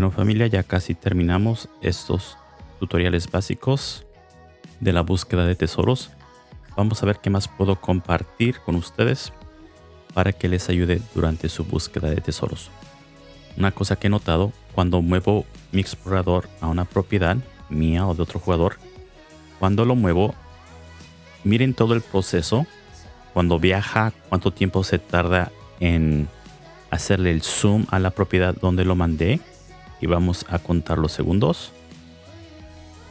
Bueno familia, ya casi terminamos estos tutoriales básicos de la búsqueda de tesoros. Vamos a ver qué más puedo compartir con ustedes para que les ayude durante su búsqueda de tesoros. Una cosa que he notado, cuando muevo mi explorador a una propiedad mía o de otro jugador, cuando lo muevo, miren todo el proceso. Cuando viaja, cuánto tiempo se tarda en hacerle el zoom a la propiedad donde lo mandé. Y vamos a contar los segundos.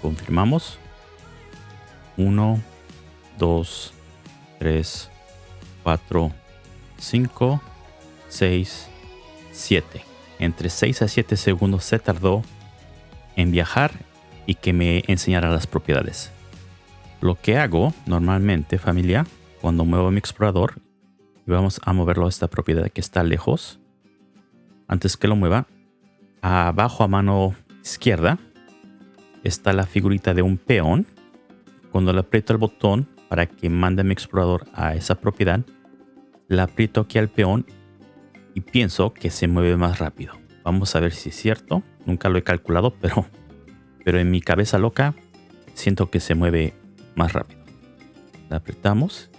Confirmamos. 1, 2, 3, 4, 5, 6, 7. Entre 6 a 7 segundos se tardó en viajar y que me enseñara las propiedades. Lo que hago normalmente, familia, cuando muevo mi explorador y vamos a moverlo a esta propiedad que está lejos, antes que lo mueva, abajo a mano izquierda está la figurita de un peón. Cuando le aprieto el botón para que mande mi explorador a esa propiedad, le aprieto aquí al peón y pienso que se mueve más rápido. Vamos a ver si es cierto. Nunca lo he calculado, pero, pero en mi cabeza loca siento que se mueve más rápido. Le apretamos.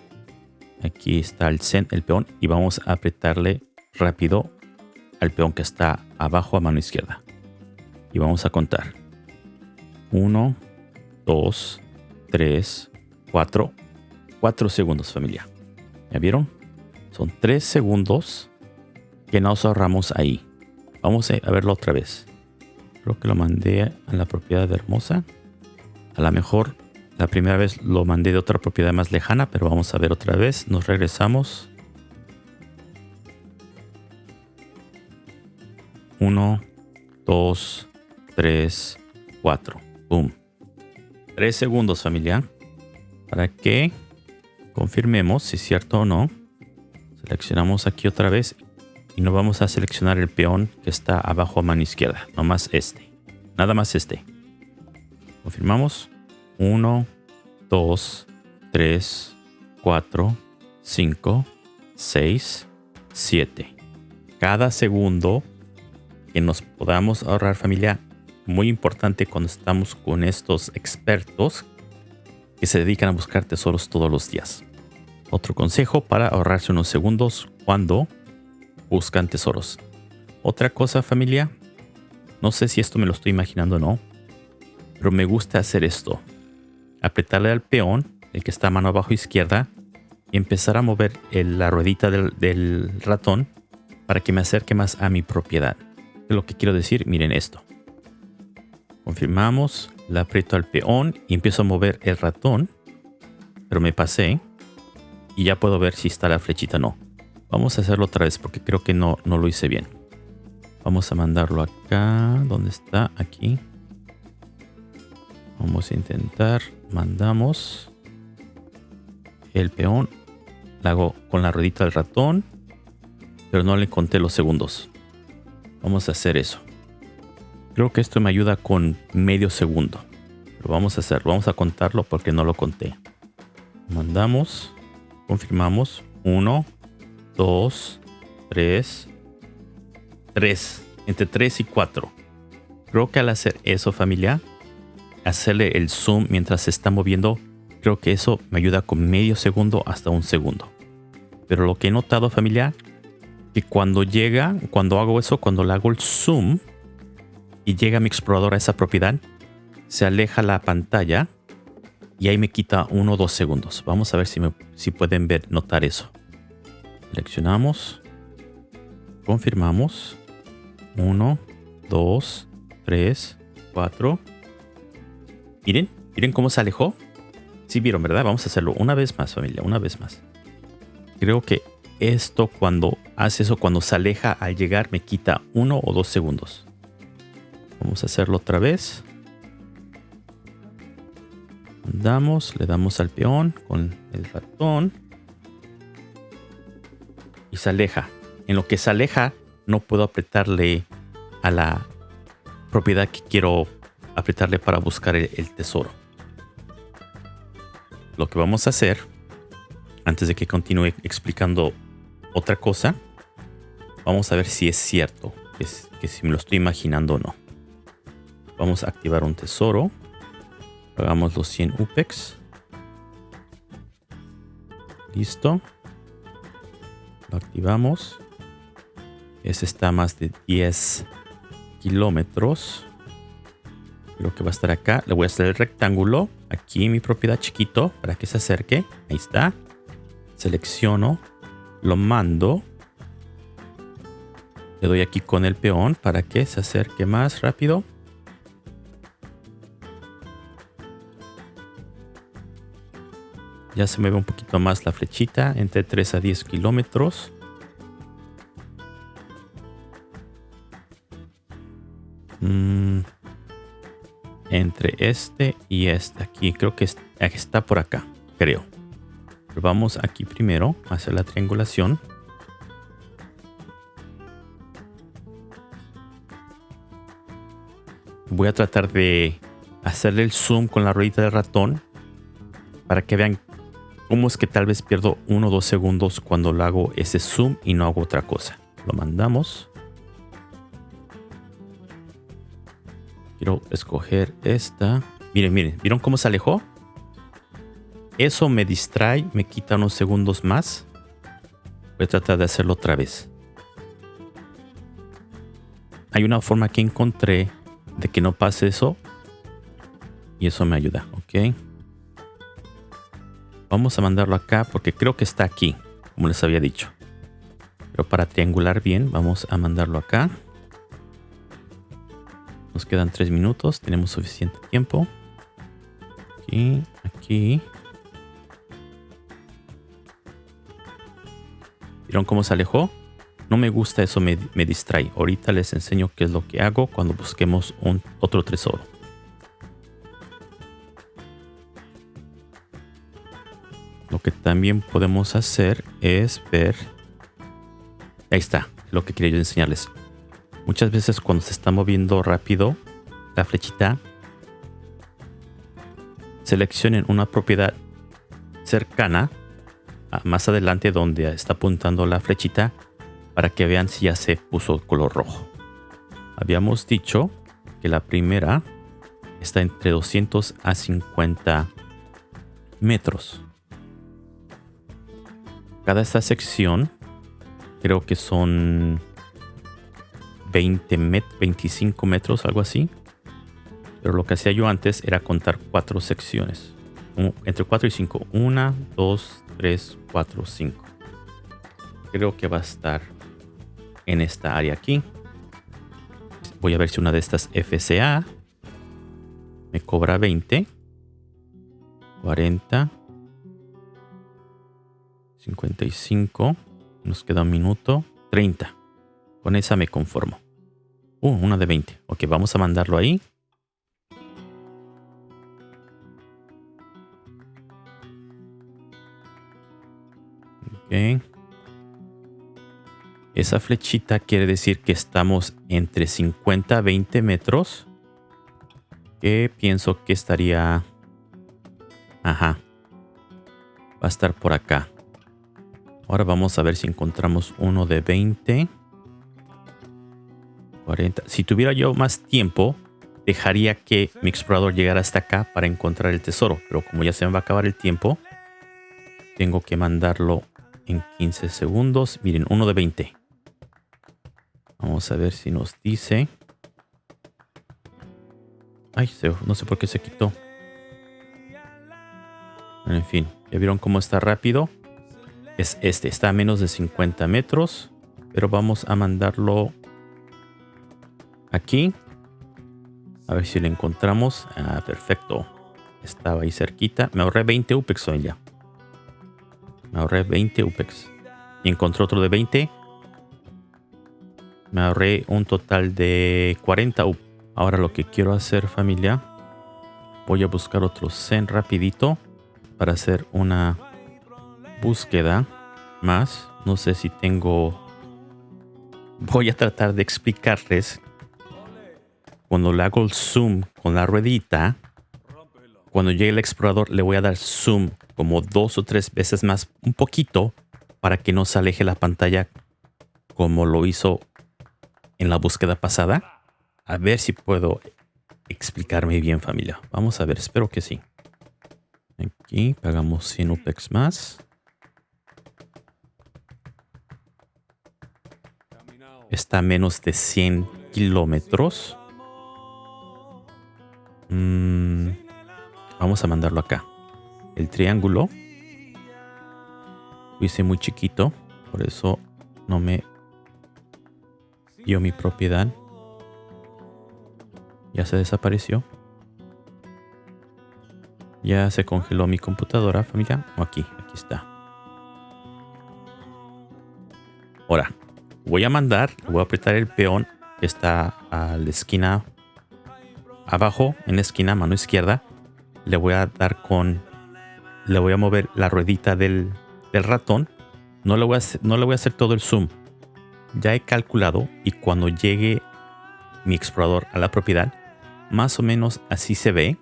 Aquí está el, el peón y vamos a apretarle rápido al peón que está abajo a mano izquierda. Y vamos a contar. 1, 2, 3, 4. 4 segundos familia. ¿Ya vieron? Son 3 segundos que nos ahorramos ahí. Vamos a verlo otra vez. Creo que lo mandé a la propiedad de Hermosa. A lo mejor la primera vez lo mandé de otra propiedad más lejana, pero vamos a ver otra vez. Nos regresamos. 1, 2, 3, 4. Boom. 3 segundos, familia. Para que confirmemos si es cierto o no. Seleccionamos aquí otra vez y no vamos a seleccionar el peón que está abajo a mano izquierda. Nomás este. Nada más este. Confirmamos. 1, 2, 3, 4, 5, 6, 7. Cada segundo que nos podamos ahorrar familia. Muy importante cuando estamos con estos expertos que se dedican a buscar tesoros todos los días. Otro consejo para ahorrarse unos segundos cuando buscan tesoros. Otra cosa familia, no sé si esto me lo estoy imaginando o no, pero me gusta hacer esto. Apretarle al peón, el que está a mano abajo izquierda, y empezar a mover la ruedita del, del ratón para que me acerque más a mi propiedad lo que quiero decir, miren esto. Confirmamos, la aprieto al peón y empiezo a mover el ratón. Pero me pasé y ya puedo ver si está la flechita o no. Vamos a hacerlo otra vez porque creo que no, no lo hice bien. Vamos a mandarlo acá. ¿Dónde está? Aquí. Vamos a intentar. Mandamos el peón. La hago con la ruedita del ratón. Pero no le conté los segundos. Vamos a hacer eso. Creo que esto me ayuda con medio segundo. Vamos a hacer. Vamos a contarlo porque no lo conté. Mandamos. Confirmamos. 1, 2, 3, 3. Entre 3 y 4. Creo que al hacer eso familia, hacerle el zoom mientras se está moviendo, creo que eso me ayuda con medio segundo hasta un segundo. Pero lo que he notado familia que cuando llega, cuando hago eso, cuando le hago el zoom y llega mi explorador a esa propiedad, se aleja la pantalla y ahí me quita uno o dos segundos. Vamos a ver si, me, si pueden ver, notar eso. Seleccionamos, confirmamos. 1, 2, 3, 4. Miren, miren cómo se alejó. Sí vieron, ¿verdad? Vamos a hacerlo una vez más, familia, una vez más. Creo que esto cuando hace eso, cuando se aleja al llegar, me quita uno o dos segundos. Vamos a hacerlo otra vez. Andamos, le damos al peón con el ratón. Y se aleja. En lo que se aleja, no puedo apretarle a la propiedad que quiero apretarle para buscar el, el tesoro. Lo que vamos a hacer, antes de que continúe explicando otra cosa, vamos a ver si es cierto. que, que si me lo estoy imaginando o no. Vamos a activar un tesoro. Hagamos los 100 UPEX. Listo. Lo activamos. Ese está más de 10 kilómetros. Creo que va a estar acá. Le voy a hacer el rectángulo. Aquí mi propiedad chiquito para que se acerque. Ahí está. Selecciono. Lo mando. Le doy aquí con el peón para que se acerque más rápido. Ya se mueve un poquito más la flechita, entre 3 a 10 kilómetros. Mm. entre este y este. Aquí creo que está por acá, creo. Vamos aquí primero a hacer la triangulación. Voy a tratar de hacerle el zoom con la ruedita del ratón para que vean cómo es que tal vez pierdo uno o dos segundos cuando lo hago ese zoom y no hago otra cosa. Lo mandamos. Quiero escoger esta. Miren, miren, ¿vieron cómo se alejó? Eso me distrae, me quita unos segundos más. Voy a tratar de hacerlo otra vez. Hay una forma que encontré de que no pase eso. Y eso me ayuda, ¿ok? Vamos a mandarlo acá porque creo que está aquí, como les había dicho. Pero para triangular bien, vamos a mandarlo acá. Nos quedan tres minutos, tenemos suficiente tiempo. Aquí, aquí. ¿Vieron cómo se alejó? No me gusta, eso me, distrae. Ahorita les enseño qué es lo que hago cuando busquemos un, otro tesoro. Lo que también podemos hacer es ver... Ahí está, lo que quería yo enseñarles. Muchas veces cuando se está moviendo rápido la flechita, seleccionen una propiedad cercana, más adelante donde está apuntando la flechita, para que vean si ya se puso color rojo. Habíamos dicho que la primera está entre 200 a 50 metros. Cada esta sección creo que son 20 met 25 metros, algo así. Pero lo que hacía yo antes era contar cuatro secciones. entre 4 y 5. 1, 2, 3, 4, 5. Creo que va a estar en esta área aquí. Voy a ver si una de estas FCA me cobra 20, 40, 55, nos queda un minuto, 30. Con esa me conformo. Uh, una de 20. Ok, vamos a mandarlo ahí. Ok. Esa flechita quiere decir que estamos entre 50 a 20 metros. Que pienso que estaría... Ajá. Va a estar por acá. Ahora vamos a ver si encontramos uno de 20. 40. Si tuviera yo más tiempo, dejaría que mi explorador llegara hasta acá para encontrar el tesoro. Pero como ya se me va a acabar el tiempo, tengo que mandarlo en 15 segundos. Miren, uno de 20. Vamos a ver si nos dice. Ay, no sé por qué se quitó. en fin, ya vieron cómo está rápido. Es este, está a menos de 50 metros. Pero vamos a mandarlo aquí. A ver si lo encontramos. Ah, perfecto. Estaba ahí cerquita. Me ahorré 20 UPEX hoy ya. Me ahorré 20 UPEX. Y encontré otro de 20. Me ahorré un total de 40 UP. Ahora lo que quiero hacer familia. Voy a buscar otro Zen rapidito. Para hacer una búsqueda más. No sé si tengo... Voy a tratar de explicarles. Cuando le hago el zoom con la ruedita. Cuando llegue el explorador le voy a dar zoom como dos o tres veces más. Un poquito. Para que no se aleje la pantalla como lo hizo en la búsqueda pasada. A ver si puedo explicarme bien familia. Vamos a ver, espero que sí. Aquí pagamos 100 UPEX más. Está a menos de 100 kilómetros. Mm, vamos a mandarlo acá. El triángulo. Lo hice muy chiquito. Por eso no me dio mi propiedad. Ya se desapareció. Ya se congeló mi computadora, familia. O aquí, aquí está. Ahora, voy a mandar, voy a apretar el peón que está a la esquina abajo, en la esquina, mano izquierda. Le voy a dar con, le voy a mover la ruedita del, ratón. No le, voy a no le voy a hacer todo el zoom. Ya he calculado y cuando llegue mi explorador a la propiedad, más o menos así se ve.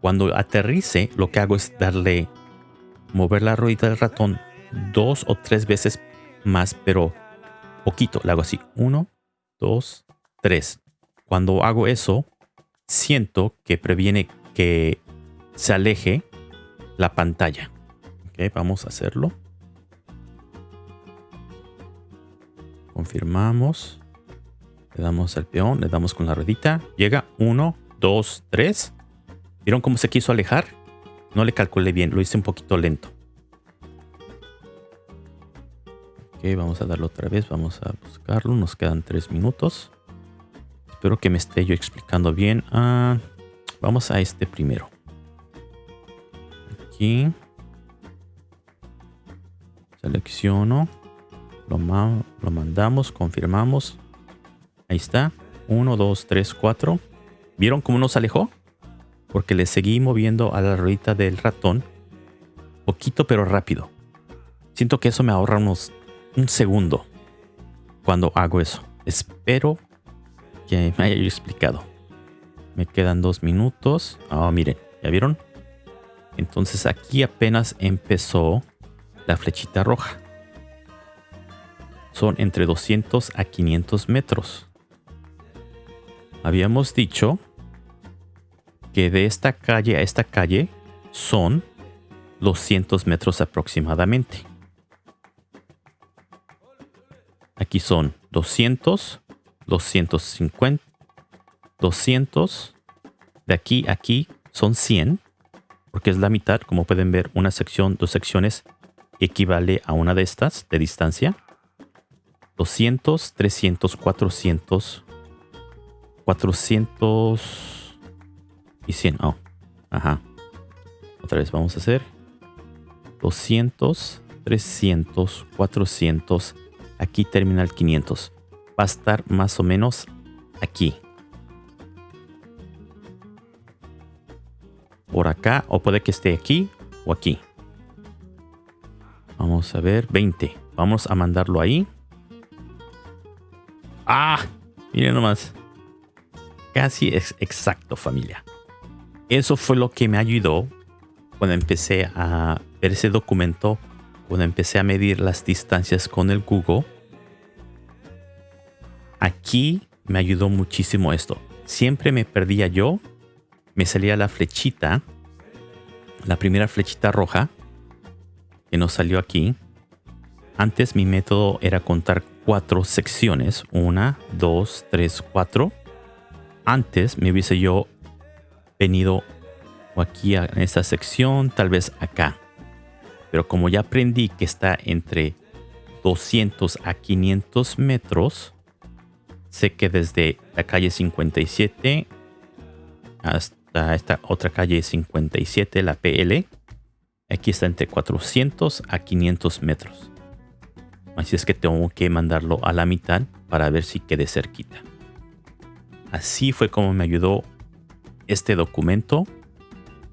Cuando aterrice, lo que hago es darle, mover la ruedita del ratón dos o tres veces más, pero poquito. Le hago así, uno, dos, tres. Cuando hago eso, siento que previene que se aleje la pantalla. Ok, vamos a hacerlo. Confirmamos. Le damos al peón, le damos con la ruedita. Llega 1, 2, 3. ¿Vieron cómo se quiso alejar? No le calculé bien, lo hice un poquito lento. Ok, vamos a darlo otra vez, vamos a buscarlo. Nos quedan 3 minutos. Espero que me esté yo explicando bien. Ah, vamos a este primero. Aquí. Selecciono. Lo, lo mandamos, confirmamos. Ahí está. 1, 2, 3, 4. ¿Vieron cómo nos alejó? Porque le seguí moviendo a la ruedita del ratón. Poquito pero rápido. Siento que eso me ahorra unos un segundo cuando hago eso. Espero que me haya explicado. Me quedan dos minutos. Ah, miren, ¿ya vieron? Entonces aquí apenas empezó la flechita roja. Son entre 200 a 500 metros habíamos dicho que de esta calle a esta calle son 200 metros aproximadamente. Aquí son 200, 250, 200. De aquí a aquí son 100, porque es la mitad. Como pueden ver, una sección, dos secciones equivale a una de estas de distancia. 200, 300, 400, 400 y 100. Oh, ajá. Otra vez vamos a hacer 200, 300, 400. Aquí termina el 500. Va a estar más o menos aquí. Por acá, o puede que esté aquí o aquí. Vamos a ver, 20. Vamos a mandarlo ahí. ¡Ah! Miren nomás. Casi es exacto, familia. Eso fue lo que me ayudó cuando empecé a ver ese documento, cuando empecé a medir las distancias con el Google. Aquí me ayudó muchísimo esto. Siempre me perdía yo, me salía la flechita, la primera flechita roja, que nos salió aquí. Antes mi método era contar cuatro secciones. Una, dos, tres, cuatro antes me hubiese yo venido aquí en esta sección, tal vez acá. Pero como ya aprendí que está entre 200 a 500 metros, sé que desde la calle 57 hasta esta otra calle 57, la PL, aquí está entre 400 a 500 metros. Así es que tengo que mandarlo a la mitad para ver si quede cerquita. Así fue como me ayudó este documento,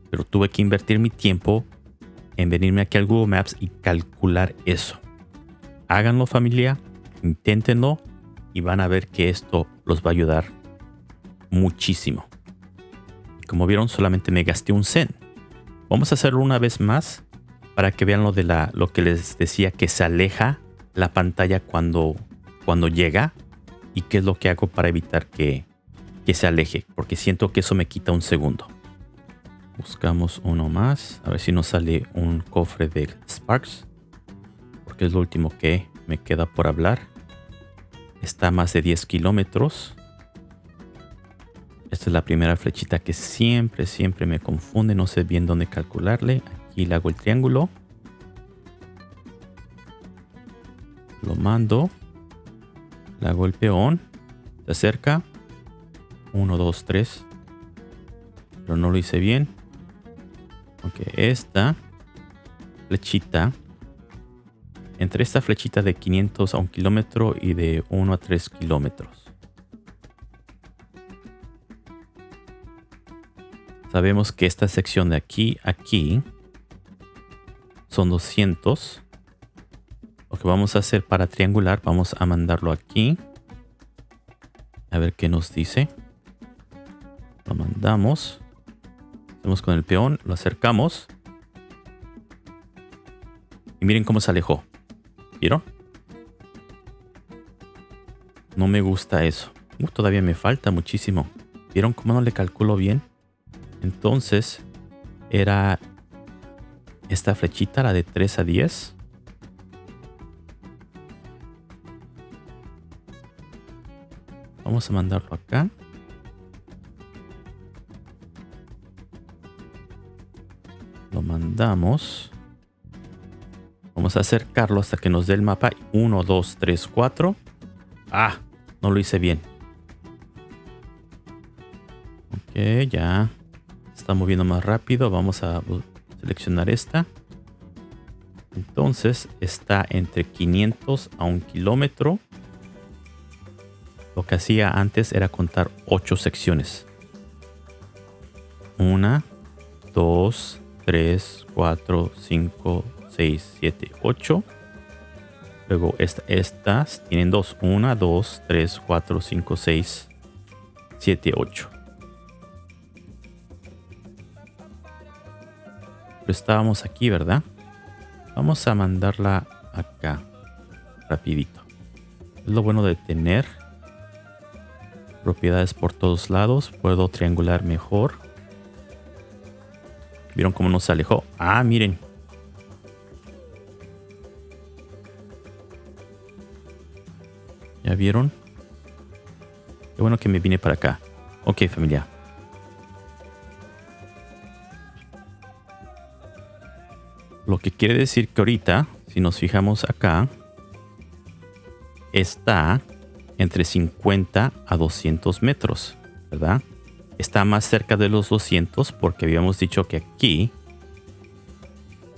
pero tuve que invertir mi tiempo en venirme aquí al Google Maps y calcular eso. Háganlo familia, inténtenlo y van a ver que esto los va a ayudar muchísimo. Como vieron, solamente me gasté un cent. Vamos a hacerlo una vez más para que vean lo de la, lo que les decía que se aleja la pantalla cuando, cuando llega y qué es lo que hago para evitar que, que se aleje, porque siento que eso me quita un segundo. Buscamos uno más, a ver si nos sale un cofre de Sparks, porque es lo último que me queda por hablar. Está a más de 10 kilómetros. Esta es la primera flechita que siempre, siempre me confunde. No sé bien dónde calcularle. Aquí le hago el triángulo. Lo mando. Le hago el. Se acerca. 1, 2, 3. Pero no lo hice bien. Ok, esta flechita. Entre esta flechita de 500 a 1 kilómetro y de 1 a 3 kilómetros. Sabemos que esta sección de aquí a aquí son 200. Lo que vamos a hacer para triangular, vamos a mandarlo aquí. A ver qué nos dice. Lo mandamos. Hacemos con el peón, lo acercamos. Y miren cómo se alejó. ¿Vieron? No me gusta eso. Uh, todavía me falta muchísimo. ¿Vieron cómo no le calculo bien? Entonces, era esta flechita, la de 3 a 10. Vamos a mandarlo acá. Lo mandamos. Vamos a acercarlo hasta que nos dé el mapa. 1, 2, 3, 4. Ah, no lo hice bien. Ok, ya está moviendo más rápido. Vamos a seleccionar esta. Entonces está entre 500 a un kilómetro. Lo que hacía antes era contar 8 secciones. 1, 2, 3, 4, 5, 6, 7, 8. Luego estas tienen 2. 1, 2, 3, 4, 5, 6, 7, 8. Estábamos aquí, ¿verdad? Vamos a mandarla acá. Rapidito. Es lo bueno de tener propiedades por todos lados. Puedo triangular mejor. ¿Vieron cómo nos alejó? Ah, miren. ¿Ya vieron? Qué bueno que me vine para acá. Ok, familia. Lo que quiere decir que ahorita, si nos fijamos acá, está entre 50 a 200 metros, ¿verdad? Está más cerca de los 200 porque habíamos dicho que aquí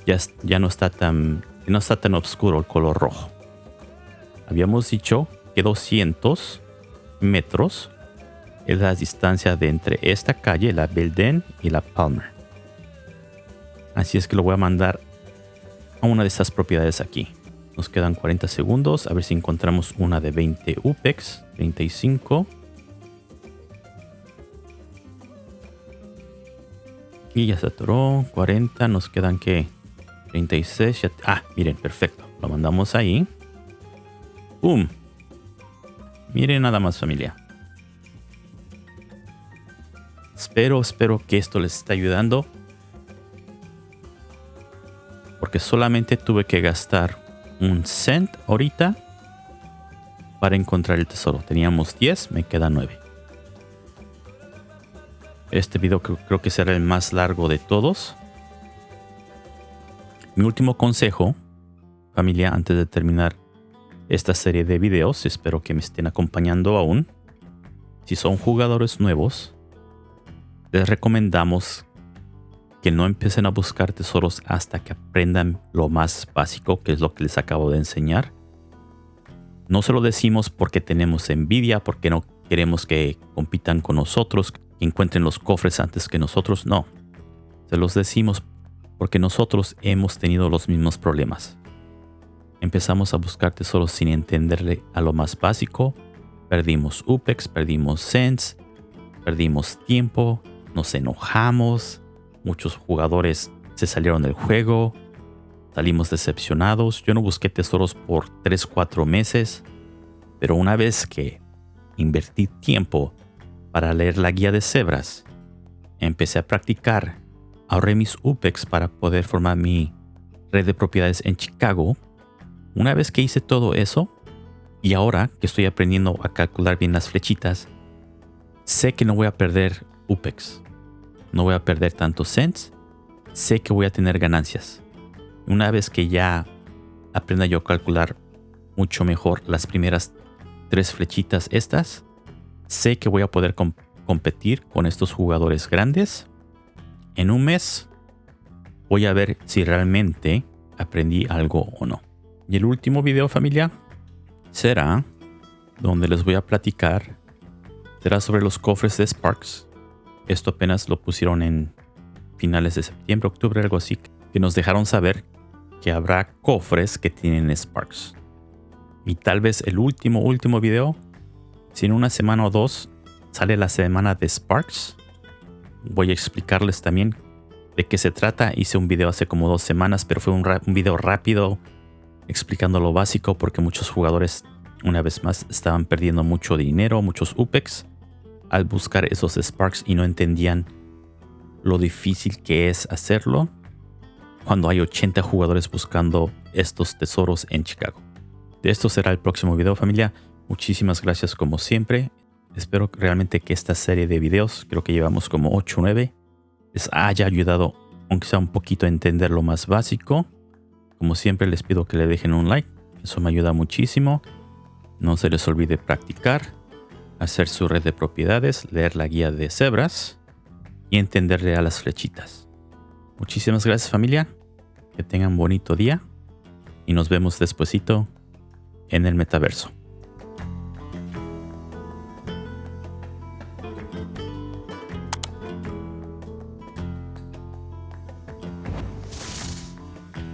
ya, ya no, está tan, no está tan oscuro el color rojo. Habíamos dicho que 200 metros es la distancia de entre esta calle, la Belden y la Palmer. Así es que lo voy a mandar una de estas propiedades aquí. Nos quedan 40 segundos. A ver si encontramos una de 20 UPEX. 35. Y ya se atoró. 40. Nos quedan que 36. ah, miren, perfecto. Lo mandamos ahí. ¡Boom! Miren nada más familia. Espero, espero que esto les esté ayudando solamente tuve que gastar un cent ahorita para encontrar el tesoro. Teníamos 10, me queda 9. Este video creo, que será el más largo de todos. Mi último consejo, familia, antes de terminar esta serie de videos, espero que me estén acompañando aún. Si son jugadores nuevos, les recomendamos que no empiecen a buscar tesoros hasta que aprendan lo más básico, que es lo que les acabo de enseñar. No se lo decimos porque tenemos envidia, porque no queremos que compitan con nosotros, que encuentren los cofres antes que nosotros. No, se los decimos porque nosotros hemos tenido los mismos problemas. Empezamos a buscar tesoros sin entenderle a lo más básico. Perdimos UPEX, perdimos Sense, perdimos tiempo, nos enojamos, Muchos jugadores se salieron del juego. Salimos decepcionados. Yo no busqué tesoros por 3-4 meses. Pero una vez que invertí tiempo para leer la guía de cebras. Empecé a practicar. Ahorré mis UPEX para poder formar mi red de propiedades en Chicago. Una vez que hice todo eso, y ahora que estoy aprendiendo a calcular bien las flechitas, sé que no voy a perder UPEX. No voy a perder tantos cents. Sé que voy a tener ganancias. Una vez que ya aprenda yo a calcular mucho mejor las primeras tres flechitas estas, sé que voy a poder competir con estos jugadores grandes. En un mes voy a ver si realmente aprendí algo o no. Y el último video familia será donde les voy a platicar será sobre los cofres de Sparks. Esto apenas lo pusieron en finales de septiembre, octubre, algo así, que nos dejaron saber que habrá cofres que tienen Sparks. Y tal vez el último, último video, si en una semana o dos sale la semana de Sparks, voy a explicarles también de qué se trata. Hice un video hace como dos semanas, pero fue un, un video rápido explicando lo básico porque muchos jugadores, una vez más, estaban perdiendo mucho dinero, muchos UPEX al buscar esos Sparks y no entendían lo difícil que es hacerlo cuando hay 80 jugadores buscando estos tesoros en Chicago. De esto será el próximo video familia. Muchísimas gracias como siempre. Espero realmente que esta serie de videos, creo que llevamos como 8 o 9, les haya ayudado, aunque sea un poquito a entender lo más básico. Como siempre les pido que le dejen un like, eso me ayuda muchísimo. No se les olvide practicar hacer su red de propiedades, leer la guía de cebras y entenderle a las flechitas. Muchísimas gracias familia, que tengan bonito día y nos vemos despuesito en el metaverso.